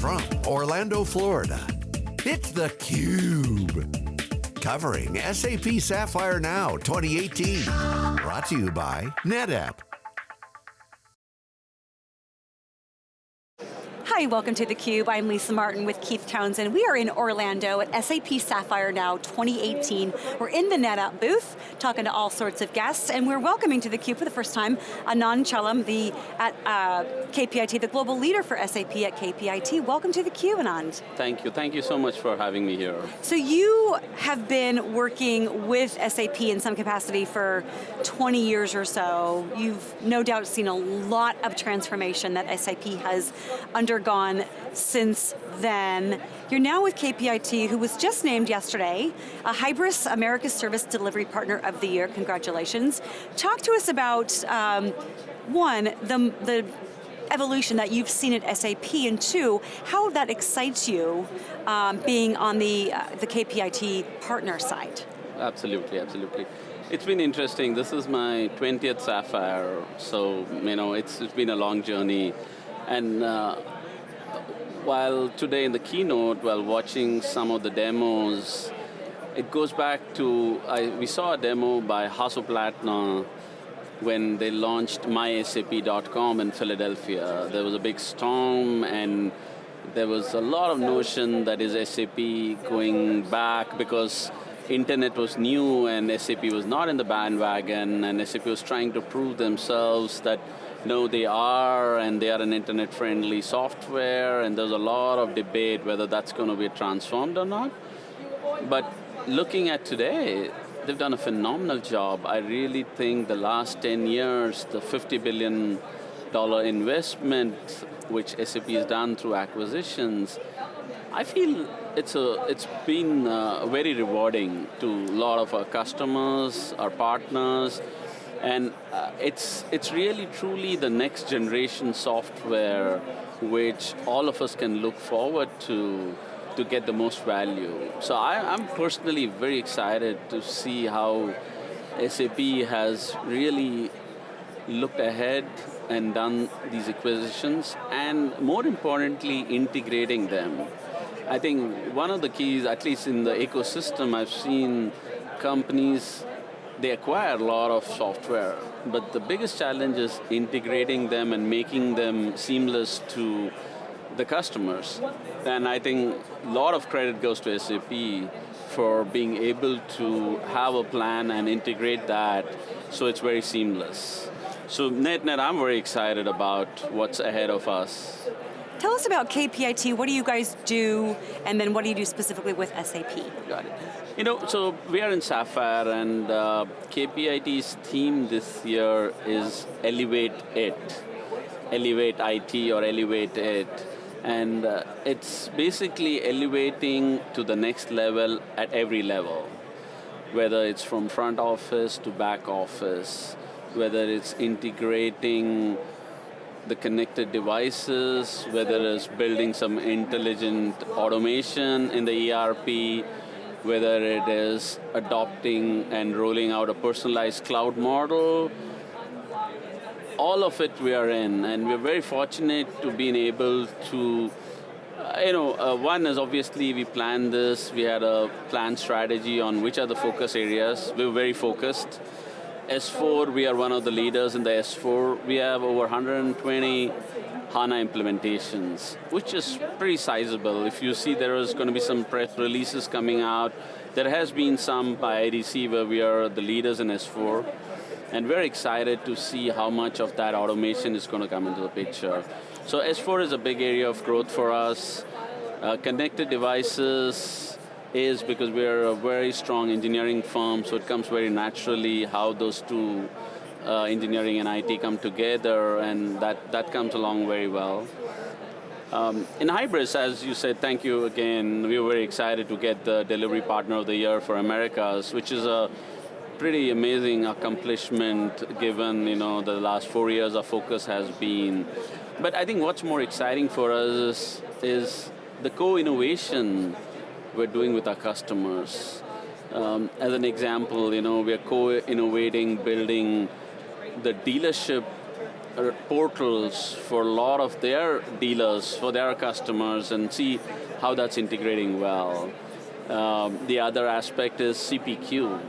from Orlando, Florida, it's theCUBE. Covering SAP Sapphire Now 2018. Brought to you by NetApp. Hi, welcome to theCUBE. I'm Lisa Martin with Keith Townsend. We are in Orlando at SAP Sapphire Now 2018. We're in the NetApp booth, talking to all sorts of guests, and we're welcoming to theCUBE for the first time, Anand Chalam, the, at uh, KPIT, the global leader for SAP at KPIT. Welcome to theCUBE, Anand. Thank you, thank you so much for having me here. So you have been working with SAP in some capacity for 20 years or so. You've no doubt seen a lot of transformation that SAP has undergone since then. You're now with KPIT, who was just named yesterday, a Hybris America's Service Delivery Partner of the Year, congratulations. Talk to us about, um, one, the, the evolution that you've seen at SAP, and two, how that excites you um, being on the, uh, the KPIT partner side. Absolutely, absolutely. It's been interesting. This is my 20th Sapphire, so you know it's, it's been a long journey. And uh, while today in the keynote, while watching some of the demos, it goes back to, I, we saw a demo by Hasso Plattner when they launched mysap.com in Philadelphia. There was a big storm and there was a lot of notion that is SAP going back because internet was new and SAP was not in the bandwagon and SAP was trying to prove themselves that no, they are, and they are an internet-friendly software, and there's a lot of debate whether that's going to be transformed or not. But looking at today, they've done a phenomenal job. I really think the last 10 years, the $50 billion investment which SAP has done through acquisitions, I feel it's, a, it's been uh, very rewarding to a lot of our customers, our partners, and uh, it's, it's really truly the next generation software which all of us can look forward to to get the most value. So I, am personally very excited to see how SAP has really looked ahead and done these acquisitions, and more importantly, integrating them. I think one of the keys, at least in the ecosystem, I've seen companies they acquire a lot of software, but the biggest challenge is integrating them and making them seamless to the customers. And I think a lot of credit goes to SAP for being able to have a plan and integrate that so it's very seamless. So net net, I'm very excited about what's ahead of us. Tell us about KPIT, what do you guys do, and then what do you do specifically with SAP? Got it. You know, so we are in Sapphire and uh, KPIT's theme this year is Elevate It. Elevate IT or Elevate It. And uh, it's basically elevating to the next level at every level. Whether it's from front office to back office, whether it's integrating the connected devices, whether it's building some intelligent automation in the ERP, whether it is adopting and rolling out a personalized cloud model, all of it we are in, and we're very fortunate to being able to, you know, uh, one is obviously we planned this, we had a planned strategy on which are the focus areas, we were very focused. S4, we are one of the leaders in the S4. We have over 120 HANA implementations, which is pretty sizable. If you see there is going to be some press releases coming out, there has been some by IDC where we are the leaders in S4, and we're excited to see how much of that automation is going to come into the picture. So S4 is a big area of growth for us. Uh, connected devices is because we're a very strong engineering firm, so it comes very naturally how those two uh, engineering and IT come together, and that, that comes along very well. Um, in Hybris, as you said, thank you again. We were very excited to get the Delivery Partner of the Year for Americas, which is a pretty amazing accomplishment given you know, the last four years our focus has been. But I think what's more exciting for us is, is the co-innovation we're doing with our customers. Um, as an example, you know, we're co-innovating, building the dealership portals for a lot of their dealers, for their customers, and see how that's integrating well. Um, the other aspect is CPQ.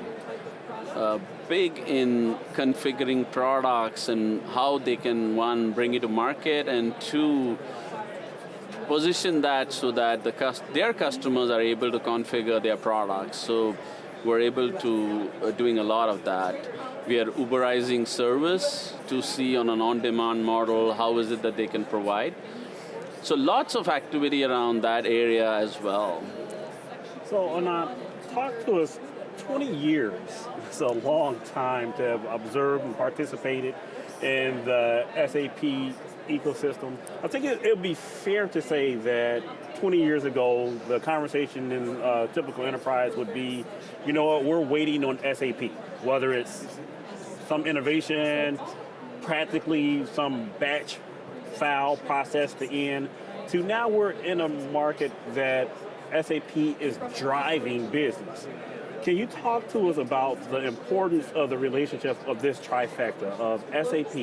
Uh, big in configuring products and how they can, one, bring it to market, and two, position that so that the their customers are able to configure their products. So we're able to, uh, doing a lot of that. We are Uberizing service to see on an on-demand model how is it that they can provide. So lots of activity around that area as well. So Anand, talk to us, 20 years, it's a long time to have observed and participated in the SAP ecosystem. I think it would be fair to say that 20 years ago, the conversation in a typical enterprise would be, you know what, we're waiting on SAP, whether it's some innovation, practically some batch file process to end, to now we're in a market that SAP is driving business. Can you talk to us about the importance of the relationship of this trifecta of SAP,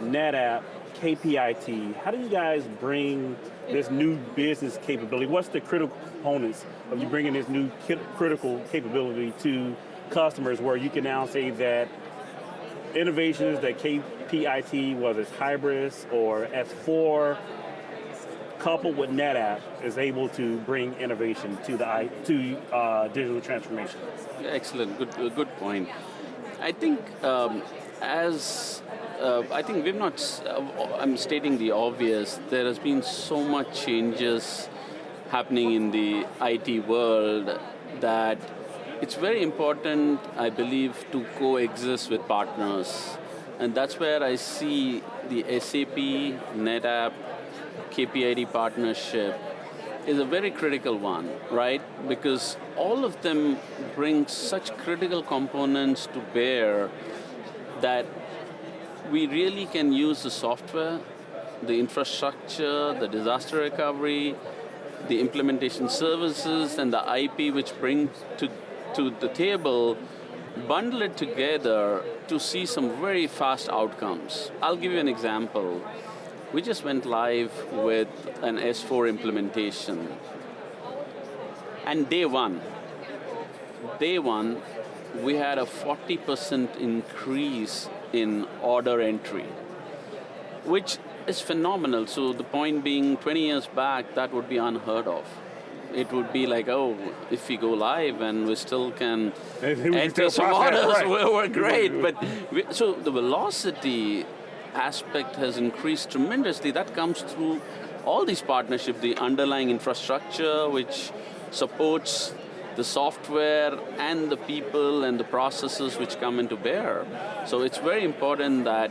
NetApp, KPIT? How do you guys bring this new business capability? What's the critical components of you bringing this new critical capability to customers where you can now say that innovations that KPIT, whether it's Hybris or S4, coupled with NetApp, is able to bring innovation to the to uh, digital transformation. Excellent, good, good point. I think um, as uh, I think we've not. Uh, I'm stating the obvious. There has been so much changes happening in the IT world that it's very important, I believe, to coexist with partners. And that's where I see the SAP, NetApp, KPIT partnership is a very critical one, right? Because all of them bring such critical components to bear that we really can use the software, the infrastructure, the disaster recovery, the implementation services, and the IP which bring to to the table, bundle it together to see some very fast outcomes. I'll give you an example. We just went live with an S4 implementation. And day one, day one, we had a 40% increase in order entry, which is phenomenal. So the point being, 20 years back, that would be unheard of it would be like, oh, if we go live and we still can enter some orders, right. we're, we're, great. but we, so the velocity aspect has increased tremendously. That comes through all these partnerships, the underlying infrastructure which supports the software and the people and the processes which come into bear. So it's very important that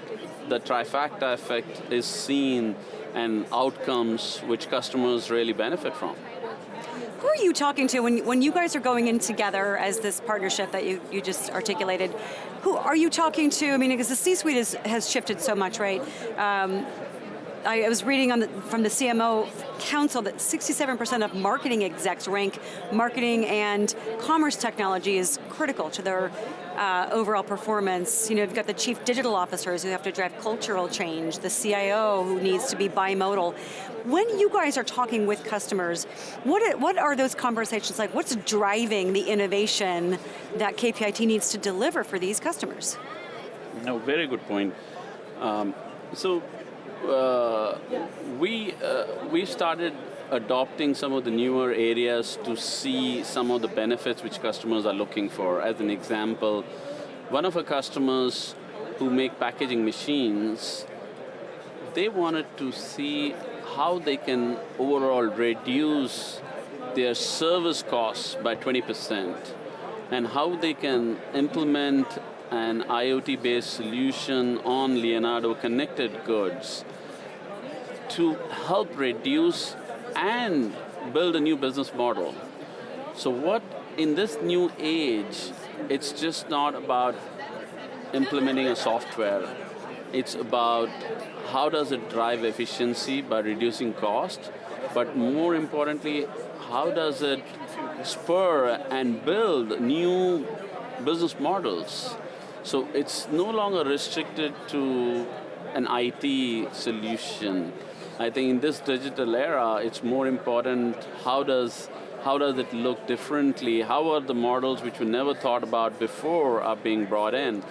the trifecta effect is seen and outcomes which customers really benefit from. Who are you talking to when, when you guys are going in together as this partnership that you, you just articulated? Who are you talking to? I mean, because the C-suite has shifted so much, right? Um, I was reading the, from the CMO Council that 67% of marketing execs rank marketing and commerce technology is critical to their uh, overall performance. You know, you've got the chief digital officers who have to drive cultural change, the CIO who needs to be bimodal. When you guys are talking with customers, what are, what are those conversations like? What's driving the innovation that KPIT needs to deliver for these customers? No, very good point. Um, so, uh, we, uh, we started adopting some of the newer areas to see some of the benefits which customers are looking for. As an example, one of our customers who make packaging machines, they wanted to see how they can overall reduce their service costs by 20% and how they can implement an IoT-based solution on Leonardo connected goods to help reduce and build a new business model. So what, in this new age, it's just not about implementing a software. It's about how does it drive efficiency by reducing cost, but more importantly, how does it spur and build new business models? So it's no longer restricted to an IT solution. I think in this digital era, it's more important how does how does it look differently? How are the models which we never thought about before are being brought in?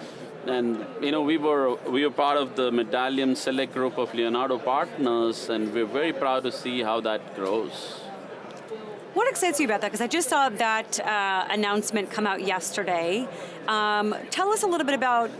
And you know, we were we were part of the Medallion Select group of Leonardo partners, and we're very proud to see how that grows. What excites you about that? Because I just saw that uh, announcement come out yesterday. Um, tell us a little bit about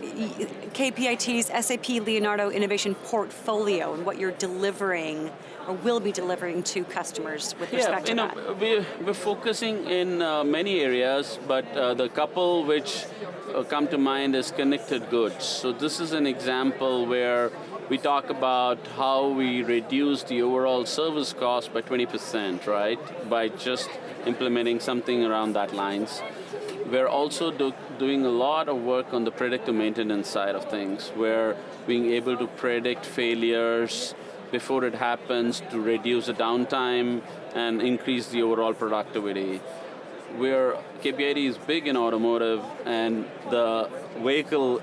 KPIT's SAP Leonardo Innovation Portfolio and what you're delivering or will be delivering to customers with respect yeah, you to know, that. We're, we're focusing in uh, many areas, but uh, the couple which uh, come to mind is connected goods. So this is an example where we talk about how we reduce the overall service cost by 20%, right? By just implementing something around that lines. We're also do, doing a lot of work on the predictive maintenance side of things, where being able to predict failures before it happens to reduce the downtime and increase the overall productivity. Where KPIT is big in automotive and the vehicle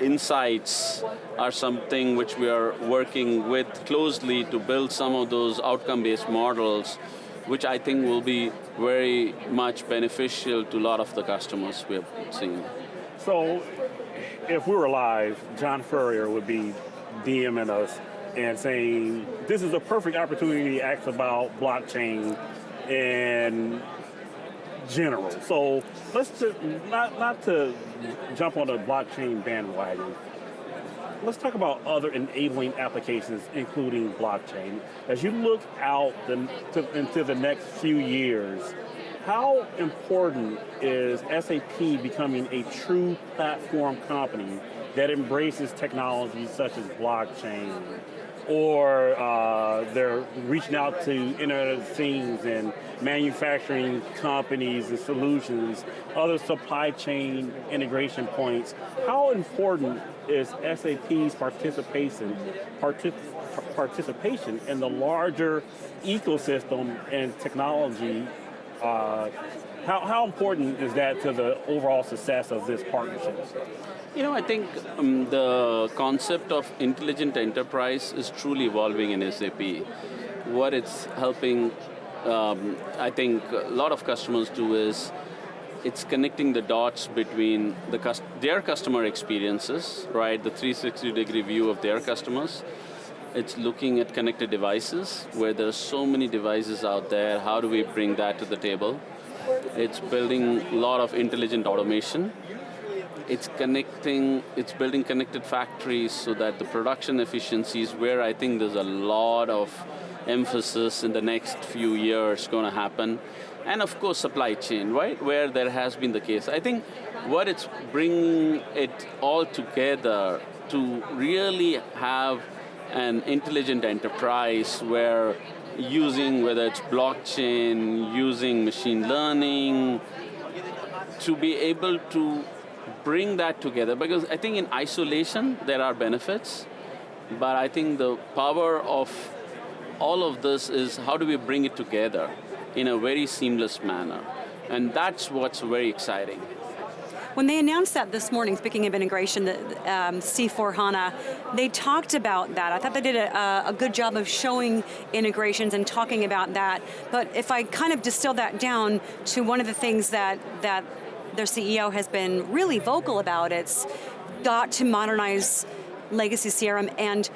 insights are something which we are working with closely to build some of those outcome-based models, which I think will be very much beneficial to a lot of the customers we have seen. So, if we were live, John Furrier would be DMing us and saying, this is a perfect opportunity to ask about blockchain and general. So let's just, not, not to jump on the blockchain bandwagon, let's talk about other enabling applications, including blockchain. As you look out the, to, into the next few years, how important is SAP becoming a true platform company that embraces technologies such as blockchain, or uh, they're reaching out to Internet of Things and manufacturing companies and solutions, other supply chain integration points. How important is SAP's participation, partic participation in the larger ecosystem and technology? Uh, how, how important is that to the overall success of this partnership? You know, I think um, the concept of intelligent enterprise is truly evolving in SAP. What it's helping, um, I think, a lot of customers do is it's connecting the dots between the their customer experiences, right? The 360 degree view of their customers. It's looking at connected devices, where there are so many devices out there. How do we bring that to the table? It's building a lot of intelligent automation it's connecting, it's building connected factories so that the production efficiencies where I think there's a lot of emphasis in the next few years going to happen. And of course supply chain, right, where there has been the case. I think what it's bringing it all together to really have an intelligent enterprise where using whether it's blockchain, using machine learning, to be able to bring that together because I think in isolation there are benefits, but I think the power of all of this is how do we bring it together in a very seamless manner. And that's what's very exciting. When they announced that this morning, speaking of integration, the um, C4 HANA, they talked about that. I thought they did a, a, good job of showing integrations and talking about that. But if I kind of distill that down to one of the things that, that their CEO has been really vocal about. It's got to modernize legacy CRM and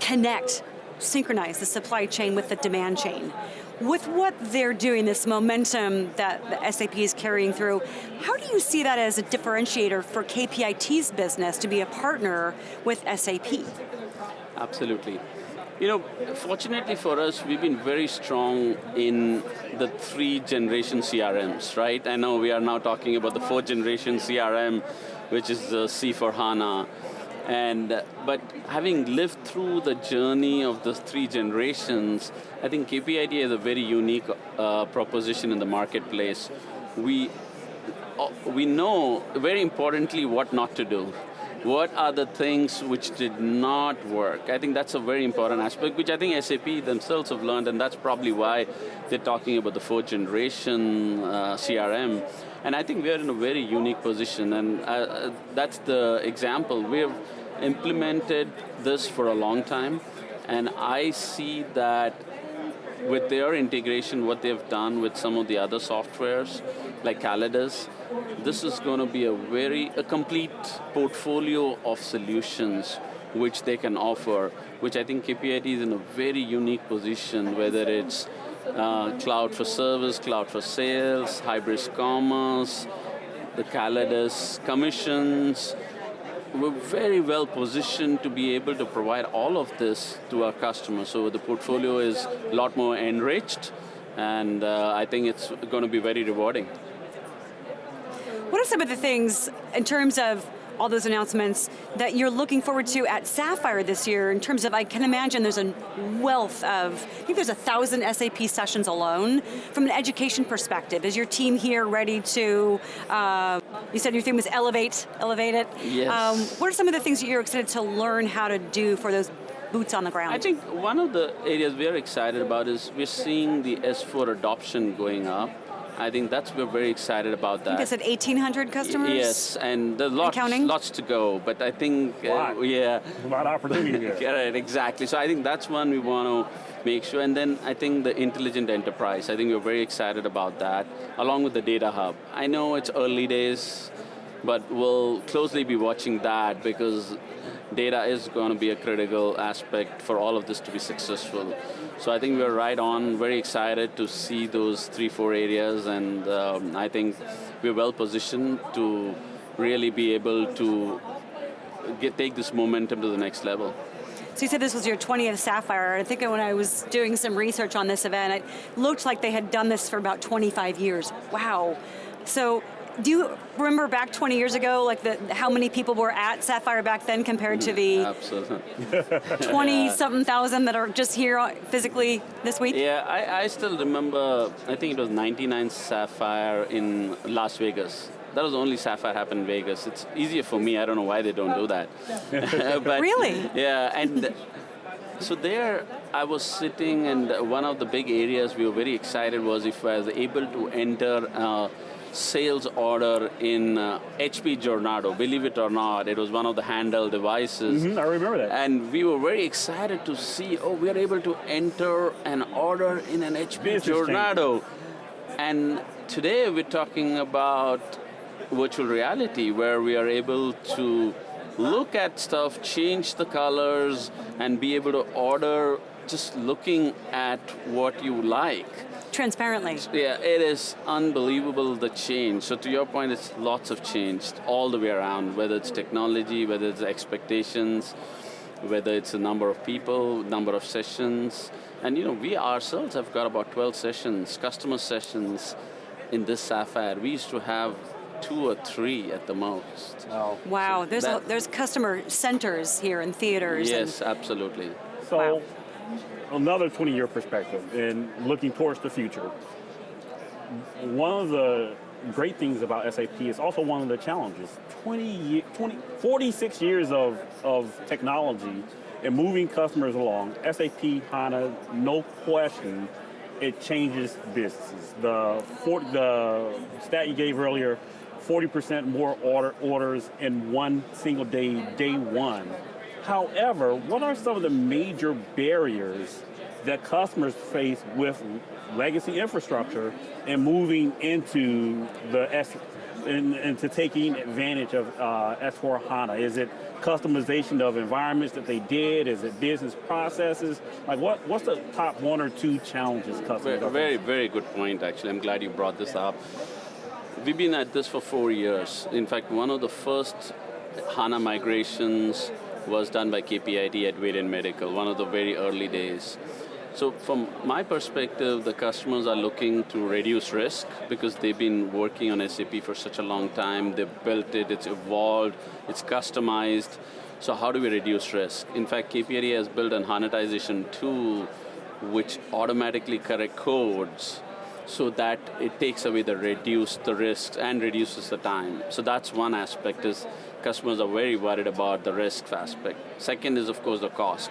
connect, synchronize the supply chain with the demand chain. With what they're doing, this momentum that SAP is carrying through, how do you see that as a differentiator for KPIT's business to be a partner with SAP? Absolutely. You know, fortunately for us, we've been very strong in the three generation CRMs, right? I know we are now talking about the fourth generation CRM, which is the C4 HANA. And, but having lived through the journey of the three generations, I think KPIT is a very unique uh, proposition in the marketplace. We, uh, we know, very importantly, what not to do what are the things which did not work? I think that's a very important aspect, which I think SAP themselves have learned, and that's probably why they're talking about the fourth generation uh, CRM. And I think we're in a very unique position, and uh, that's the example. We've implemented this for a long time, and I see that with their integration, what they've done with some of the other softwares, like Callidus, this is going to be a very, a complete portfolio of solutions which they can offer, which I think KPIT is in a very unique position, whether it's uh, cloud for service, cloud for sales, Hybris commerce, the Callidus commissions, we're very well positioned to be able to provide all of this to our customers. So the portfolio is a lot more enriched, and uh, I think it's going to be very rewarding. What are some of the things in terms of all those announcements that you're looking forward to at Sapphire this year in terms of, I can imagine there's a wealth of, I think there's a thousand SAP sessions alone. From an education perspective, is your team here ready to, uh, you said your theme was elevate, elevate it? Yes. Um, what are some of the things that you're excited to learn how to do for those boots on the ground? I think one of the areas we're excited about is we're seeing the S4 adoption going up. I think that's we're very excited about that. I think they said 1,800 customers. Yes, and there's lots, and lots to go. But I think, uh, yeah, a lot of opportunity there. yeah, right, exactly. So I think that's one we want to make sure. And then I think the intelligent enterprise. I think we're very excited about that, along with the data hub. I know it's early days, but we'll closely be watching that because data is going to be a critical aspect for all of this to be successful. So I think we're right on, very excited to see those three, four areas, and um, I think we're well positioned to really be able to get, take this momentum to the next level. So you said this was your 20th Sapphire. I think when I was doing some research on this event, it looked like they had done this for about 25 years. Wow. So do you remember back 20 years ago, like the, how many people were at Sapphire back then compared to the Absolutely. 20 something thousand that are just here physically this week? Yeah, I, I still remember, I think it was 99 Sapphire in Las Vegas. That was the only Sapphire happened in Vegas. It's easier for me, I don't know why they don't do that. but, really? Yeah, and so there I was sitting and one of the big areas we were very excited was if I was able to enter uh, sales order in uh, HP Jornada. Believe it or not, it was one of the handheld devices. Mm -hmm, I remember that. And we were very excited to see, oh, we are able to enter an order in an HP Jornada. And today we're talking about virtual reality where we are able to look at stuff, change the colors, and be able to order just looking at what you like transparently. Yeah, it is unbelievable the change. So to your point, it's lots of change all the way around, whether it's technology, whether it's expectations, whether it's a number of people, number of sessions. And you know, we ourselves have got about 12 sessions, customer sessions in this Sapphire. We used to have two or three at the most. Wow, wow. So there's, a, there's customer centers here in theaters. Yes, absolutely. So wow another 20 year perspective and looking towards the future, one of the great things about SAP is also one of the challenges. 20, 20 46 years of, of technology and moving customers along, SAP HANA, no question, it changes businesses. The, for, the stat you gave earlier, 40% more order, orders in one single day, day one. However, what are some of the major barriers that customers face with legacy infrastructure and moving into the S into taking advantage of uh, S4 HANA? Is it customization of environments that they did? Is it business processes? Like what, what's the top one or two challenges customers Very, very, very good point actually. I'm glad you brought this up. We've been at this for four years. In fact, one of the first HANA migrations was done by KPIT at Varian Medical, one of the very early days. So from my perspective, the customers are looking to reduce risk because they've been working on SAP for such a long time, they've built it, it's evolved, it's customized. So how do we reduce risk? In fact, KPIT has built an HANAtization tool which automatically correct codes so that it takes away the reduce the risks and reduces the time. So that's one aspect is customers are very worried about the risk aspect. Second is of course the cost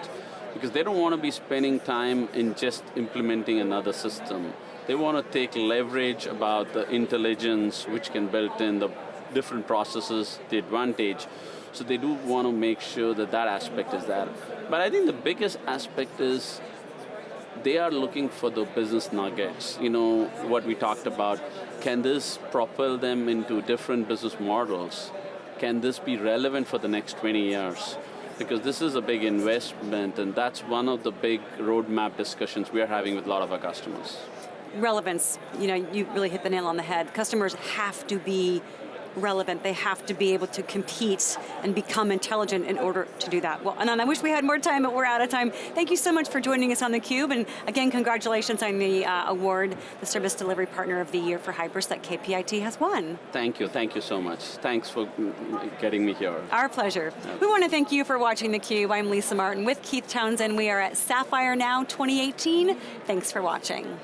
because they don't want to be spending time in just implementing another system. They want to take leverage about the intelligence which can build in the different processes, the advantage. So they do want to make sure that that aspect is there. But I think the biggest aspect is they are looking for the business nuggets. You know, what we talked about, can this propel them into different business models? Can this be relevant for the next 20 years? Because this is a big investment and that's one of the big roadmap discussions we are having with a lot of our customers. Relevance, you know, you really hit the nail on the head. Customers have to be relevant. They have to be able to compete and become intelligent in order to do that. Well, Anand, I wish we had more time, but we're out of time. Thank you so much for joining us on theCUBE, and again, congratulations on the uh, award, the Service Delivery Partner of the Year for Hybris that KPIT has won. Thank you, thank you so much. Thanks for getting me here. Our pleasure. We want to thank you for watching theCUBE. I'm Lisa Martin with Keith Townsend. We are at Sapphire Now 2018. Thanks for watching.